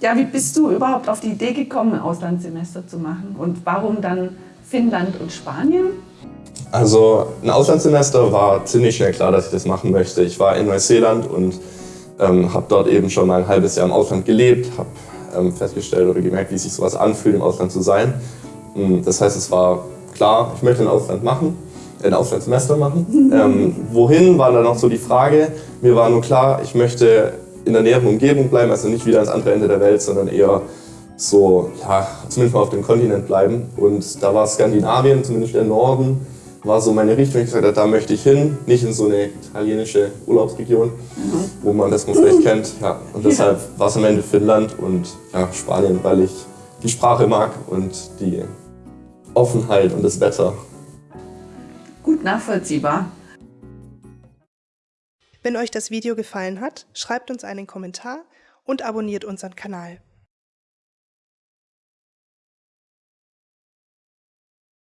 Ja, wie bist du überhaupt auf die Idee gekommen, ein Auslandssemester zu machen? Und warum dann Finnland und Spanien? Also ein Auslandssemester war ziemlich schnell klar, dass ich das machen möchte. Ich war in Neuseeland und ähm, habe dort eben schon mal ein halbes Jahr im Ausland gelebt, habe ähm, festgestellt oder gemerkt, wie sich sowas anfühlt, im Ausland zu sein. Hm, das heißt, es war klar, ich möchte ein Ausland machen, ein Auslandssemester machen. ähm, wohin war dann noch so die Frage. Mir war nur klar, ich möchte in der näheren Umgebung bleiben, also nicht wieder ans andere Ende der Welt, sondern eher so, ja, zumindest mal auf dem Kontinent bleiben. Und da war Skandinavien, zumindest der Norden, war so meine Richtung. Ich gesagt habe, da möchte ich hin, nicht in so eine italienische Urlaubsregion, mhm. wo man das man vielleicht kennt. Ja, und deshalb ja. war es am Ende Finnland und ja, Spanien, weil ich die Sprache mag und die Offenheit und das Wetter. Gut nachvollziehbar. Wenn euch das Video gefallen hat, schreibt uns einen Kommentar und abonniert unseren Kanal.